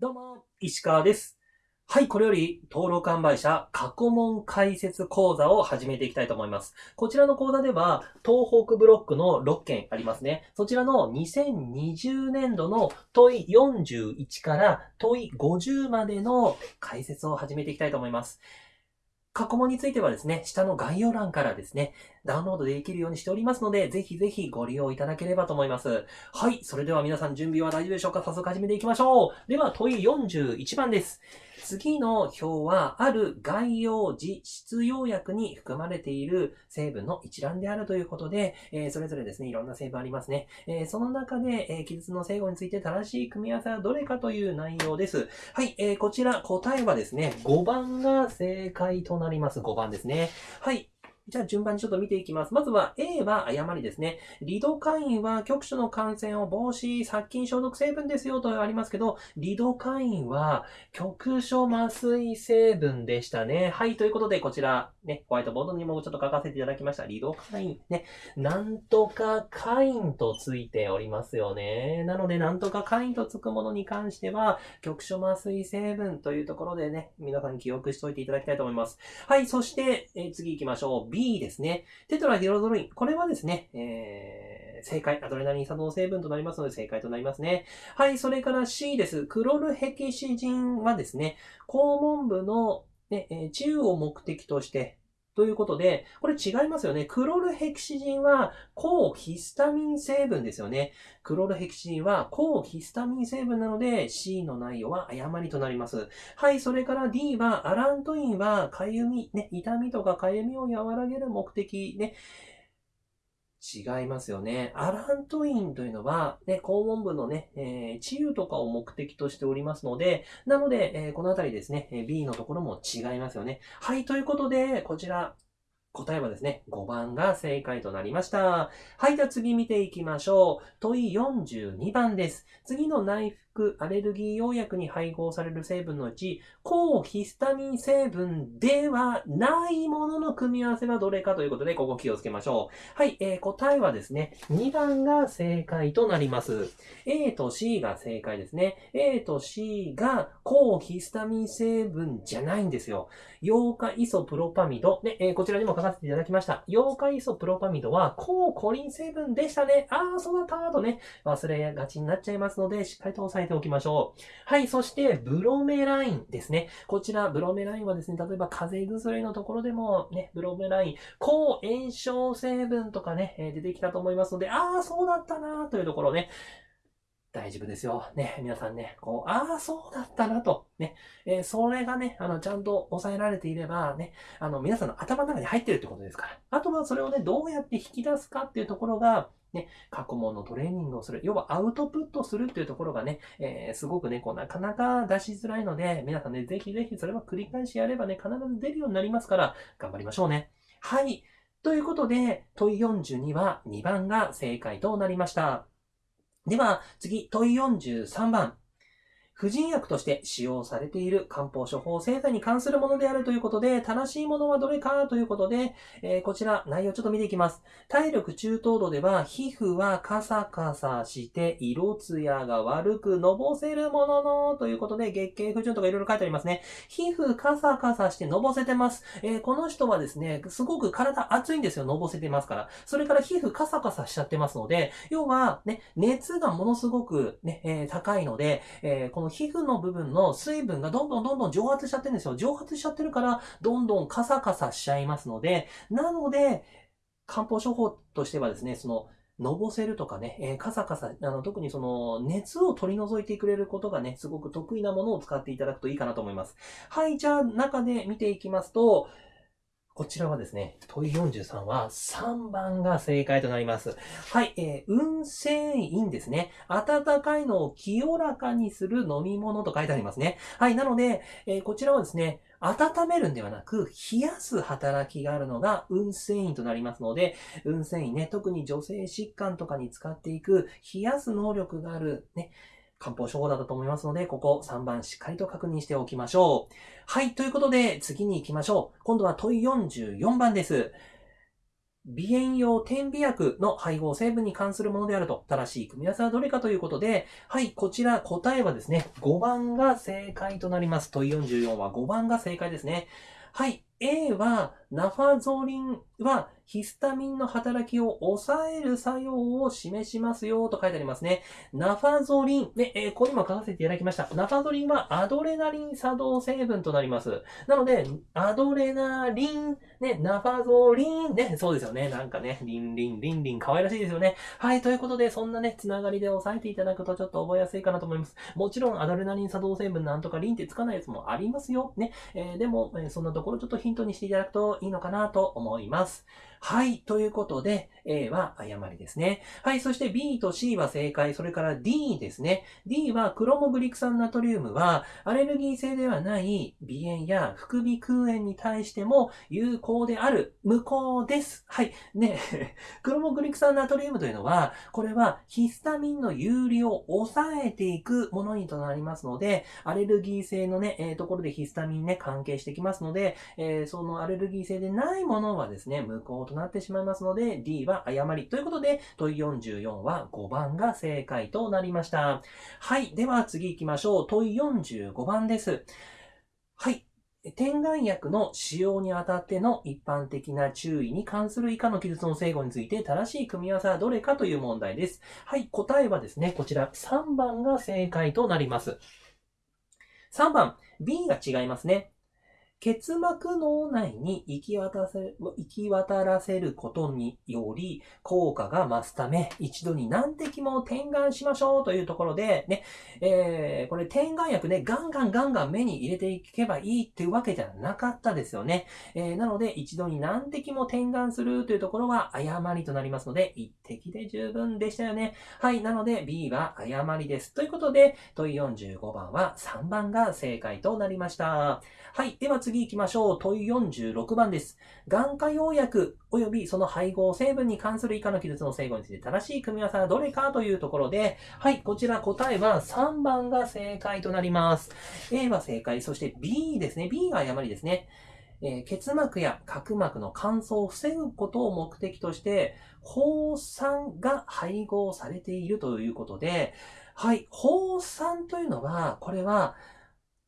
どうも、石川です。はい、これより登録販売者過去問解説講座を始めていきたいと思います。こちらの講座では、東北ブロックの6件ありますね。そちらの2020年度の問い41から問い50までの解説を始めていきたいと思います。過去問についてはですね、下の概要欄からですね、ダウンロードできるようにしておりますので、ぜひぜひご利用いただければと思います。はい。それでは皆さん準備は大丈夫でしょうか？早速始めていきましょう。では問い41番です。次の表は、ある概要時質要約に含まれている成分の一覧であるということで、えーそれぞれですね、いろんな成分ありますね。えーその中で、えー記述の整合について正しい組み合わせはどれかという内容です。はい。えーこちら答えはですね、5番が正解となります。5番ですね。はい。じゃあ順番にちょっと見ていきます。まずは A は誤りですね。リドカインは局所の感染を防止、殺菌消毒成分ですよとありますけど、リドカインは局所麻酔成分でしたね。はい、ということでこちら、ね、ホワイトボードにもちょっと書かせていただきました。リドカイン、ね、なんとかカインとついておりますよね。なので、なんとかカインとつくものに関しては、局所麻酔成分というところでね、皆さん記憶しておいていただきたいと思います。はい、そして、えー次行きましょう。B ですね。テトラヒドロドルイン。これはですね、えー、正解。アドレナリン作動成分となりますので正解となりますね。はい、それから C です。クロルヘキシジンはですね、肛門部の、で、え治癒を目的として、ということで、これ違いますよね。クロルヘキシジンは抗ヒスタミン成分ですよね。クロルヘキシジンは抗ヒスタミン成分なので C の内容は誤りとなります。はい、それから D はアラントインはかゆみ、ね、痛みとかかゆみを和らげる目的、ね、違いますよね。アラントインというのは、ね、肛門部のね、えー治癒とかを目的としておりますので、なので、えーこのあたりですね、え B のところも違いますよね。はい、ということで、こちら、答えはですね、5番が正解となりました。はい、じゃあ次見ていきましょう。問い42番です。次の内服アレルギー用薬に配合される成分のうち、抗ヒスタミン成分ではないものの組み合わせはどれかということで、ここ気をつけましょう。はい、えー答えはですね、2番が正解となります。A と C が正解ですね。A と C が抗ヒスタミン成分じゃないんですよ。ヨ化イソプロパミド。ね、えーこちらにも書かせていただきました。ヨ化イソプロパミドは抗コリン成分でしたね。ああ、そうだったとね、忘れがちになっちゃいますので、しっかりと押さえておきましょう。はい、そして、ブロメラインですね。こちら、ブロメラインはですね、例えば風邪薬のところでも、ね、ブロメライン、抗炎症成分とかね、え出てきたと思いますので、ああ、そうだったなというところね、大丈夫ですよ。ね、皆さんね、こう、ああ、そうだったなと、ね、えーそれがね、あの、ちゃんと抑えられていれば、ね、あの、皆さんの頭の中に入ってるってことですから。あとはそれをね、どうやって引き出すかっていうところが、ね、過去問のトレーニングをする。要はアウトプットするっていうところがね、えーすごくね、こう、なかなか出しづらいので、皆さんね、ぜひぜひそれは繰り返しやればね、必ず出るようになりますから、頑張りましょうね。はい。ということで、問42は2番が正解となりました。では、次、問43番。婦人薬として使用されている漢方処方製剤に関するものであるということで、正しいものはどれかということで、えーこちら内容ちょっと見ていきます。体力中等度では、皮膚はカサカサして、色艶が悪く、のぼせるものの、ということで、月経不順とかいろいろ書いてありますね。皮膚カサカサしてのぼせてます。えーこの人はですね、すごく体熱いんですよ、のぼせてますから。それから皮膚カサカサしちゃってますので、要はね、熱がものすごくね、えー高いので、えーの皮膚の部分の水分がどんどんどんどん蒸発しちゃってるんですよ。蒸発しちゃってるから、どんどんカサカサしちゃいますので、なので、漢方処方としてはですね、その、のぼせるとかね、えーカサカサ、あの、特にその、熱を取り除いてくれることがね、すごく得意なものを使っていただくといいかなと思います。はい、じゃあ、中で見ていきますと、こちらはですね、問い43は3番が正解となります。はい、えー、運勢因ですね。温かいのを清らかにする飲み物と書いてありますね。はい、なので、えーこちらはですね、温めるんではなく、冷やす働きがあるのが運勢因となりますので、運勢因ね、特に女性疾患とかに使っていく、冷やす能力がある、ね、漢方処方だったと思いますので、ここ3番しっかりと確認しておきましょう。はい、ということで次に行きましょう。今度は問い44番です。鼻炎用点鼻薬の配合成分に関するものであると、正しい組み合わせはどれかということで、はい、こちら答えはですね、5番が正解となります。問い44は5番が正解ですね。はい、A はナファゾリンはヒスタミンの働きを抑える作用を示しますよと書いてありますね。ナファゾリン、ね、えー、ここにも書かせていただきました。ナファゾリンはアドレナリン作動成分となります。なので、アドレナリン、ね、ナファゾリン、ね、そうですよね。なんかね、リンリン、リンリン、可愛らしいですよね。はい、ということで、そんなね、つながりで押さえていただくとちょっと覚えやすいかなと思います。もちろん、アドレナリン作動成分なんとかリンってつかないやつもありますよ。ね、えー、でも、え、そんなところちょっとヒントにしていただくといいのかなと思います。health はい。ということで、A は誤りですね。はい。そして B と C は正解。それから D ですね。D はクロモグリク酸ナトリウムは、アレルギー性ではない鼻炎や副鼻腔炎に対しても有効である無効です。はい。ね、クロモグリク酸ナトリウムというのは、これはヒスタミンの有利を抑えていくものにとなりますので、アレルギー性のね、えー、ところでヒスタミンね、関係してきますので、えー、そのアレルギー性でないものはですね、無効ととなってしまいますので、D は誤り。ということで、問い44は5番が正解となりました。はい。では次行きましょう。問い45番です。はい。点眼薬の使用にあたっての一般的な注意に関する以下の記述の整合について正しい組み合わせはどれかという問題です。はい、答えはですね、こちら3番が正解となります。3番、B が違いますね。結膜脳内に行き渡せ、行き渡らせることにより効果が増すため、一度に何滴も点眼しましょうというところで、ね、えー、これ点眼薬ね、ガンガンガンガン目に入れていけばいいっていうわけじゃなかったですよね。えー、なので、一度に何滴も点眼するというところは誤りとなりますので、一滴で十分でしたよね。はい、なので B は誤りです。ということで、問い45番は3番が正解となりました。はい、では次行きましょう。問い46番です。眼科用薬及びその配合成分に関する以下の記述の整合について正しい組み合わせはどれかというところで、はい、こちら答えは3番が正解となります。A は正解、そして B ですね。B が誤りですね。えー、結膜や角膜の乾燥を防ぐことを目的として、放酸が配合されているということで、はい、放酸というのは、これは、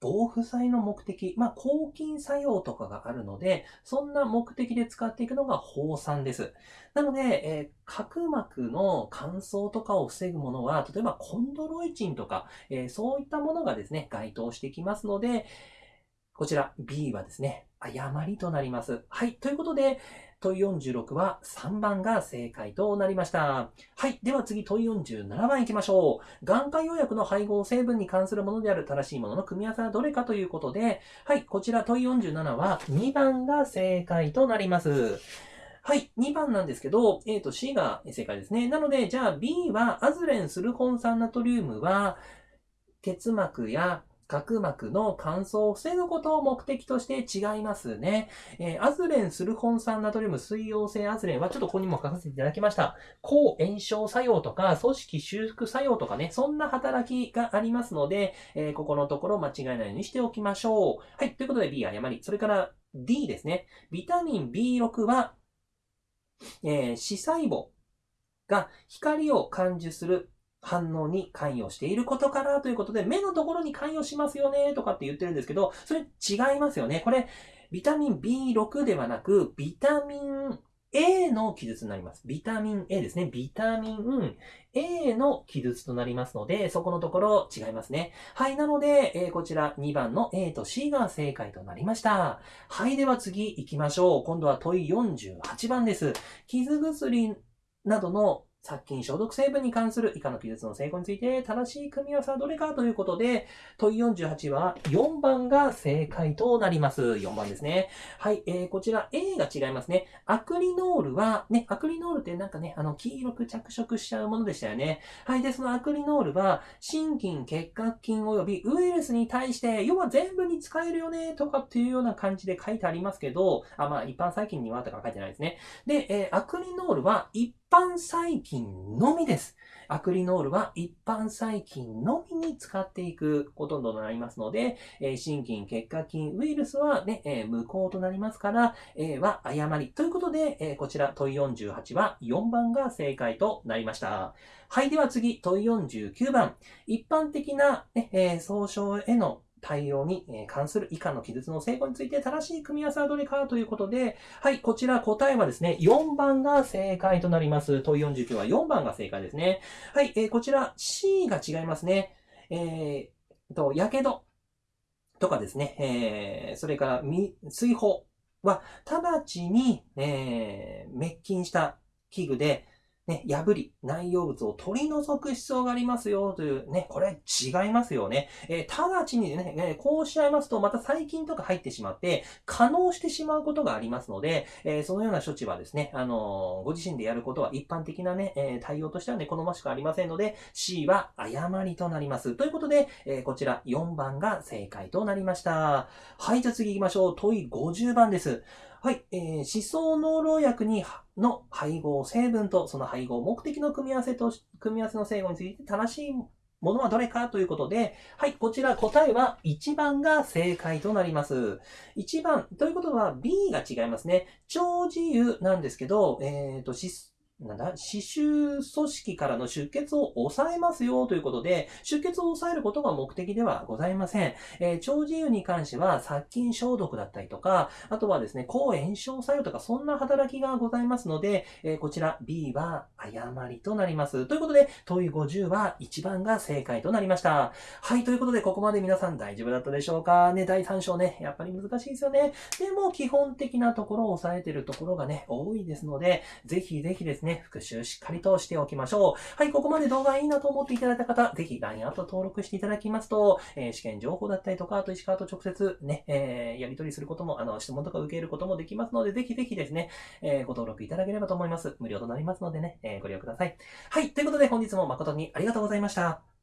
防腐剤の目的、まあ、抗菌作用とかがあるので、そんな目的で使っていくのが放酸です。なので、えー、角膜の乾燥とかを防ぐものは、例えばコンドロイチンとか、えー、そういったものがですね、該当してきますので、こちら B はですね、誤りとなります。はい。ということで、問46は3番が正解となりました。はい。では次、問47番行きましょう。眼科用薬の配合成分に関するものである正しいものの組み合わせはどれかということで、はい。こちら問47は2番が正解となります。はい。2番なんですけど、A と C が正解ですね。なので、じゃあ B はアズレンスルコン酸ナトリウムは、結膜や角膜の乾燥を防ぐことを目的として違いますね。えー、アズレン、スルホン酸ナトリウム、水溶性アズレンはちょっとここにも書かせていただきました。抗炎症作用とか、組織修復作用とかね、そんな働きがありますので、えー、ここのところ間違えないようにしておきましょう。はい。ということで B 誤り。それから D ですね。ビタミン B6 は、えー、視細胞が光を感受する反応に関与していることからということで、目のところに関与しますよねとかって言ってるんですけど、それ違いますよね。これ、ビタミン B6 ではなく、ビタミン A の記述になります。ビタミン A ですね。ビタミン A の記述となりますので、そこのところ違いますね。はい。なので、えー、こちら2番の A と C が正解となりました。はい。では次行きましょう。今度は問い48番です。傷薬などの殺菌消毒成分に関する以下の記述の成功について正しい組み合わせはどれかということで、問い48は4番が正解となります。4番ですね。はい、えー、こちら A が違いますね。アクリノールは、ね、アクリノールってなんかね、あの、黄色く着色しちゃうものでしたよね。はい、で、そのアクリノールは、心筋、結核菌及びウイルスに対して、要は全部に使えるよね、とかっていうような感じで書いてありますけど、あ、まあ、一般細菌にはとか書いてないですね。で、えー、アクリノールは一般般細菌のみです。アクリノールは一般細菌のみに使っていくこととなりますので、えー、心筋、血管菌、ウイルスはね、えー、無効となりますから、えー、は誤り。ということで、えー、こちら問い48は4番が正解となりました。はい、では次、問い49番。一般的な、ねえー、総称への対応に関する以下の記述の成功について正しい組み合わせはどれかということで、はい、こちら答えはですね、4番が正解となります。問い49は4番が正解ですね。はい、えー、こちら C が違いますね。えー、と、やけどとかですね、えー、それから、水泡は、直ちに、えー、滅菌した器具で、ね、破り、内容物を取り除く必要がありますよという、ね、これ違いますよね。えー、直ちにね、ね、こうしちゃいますと、また細菌とか入ってしまって、可能してしまうことがありますので、えー、そのような処置はですね、あの、ご自身でやることは一般的なね、え対応としてはね、好ましくありませんので、C は誤りとなります。ということで、えこちら4番が正解となりました。はい、じゃあ次行きましょう。問い50番です。はい、えー、思想濃老薬にの配合成分とその配合目的の組み合わせと、組み合わせの整合について正しいものはどれかということで、はい、こちら答えは1番が正解となります。1番、ということは B が違いますね。超自由なんですけど、えっ、ー、と、なんだ、刺繍組織からの出血を抑えますよということで、出血を抑えることが目的ではございません。えー、超自由に関しては殺菌消毒だったりとか、あとはですね、抗炎症作用とかそんな働きがございますので、えー、こちら B は誤りとなります。ということで、問い50は1番が正解となりました。はい、ということで、ここまで皆さん大丈夫だったでしょうか？ね、第3章ね、やっぱり難しいですよね。でも、基本的なところを押さえてるところがね、多いですので、ぜひぜひですね、ね、復習しっかりとしておきましょう。はい、ここまで動画いいなと思っていただいた方、ぜひ LINE アット登録していただきますと、えー、試験情報だったりとか、あと石川と直接ね、えー、やり取りすることも、あの、質問とか受けることもできますので、ぜひぜひですね、えー、ご登録いただければと思います。無料となりますのでね、えー、ご利用ください。はい、ということで本日も誠にありがとうございました。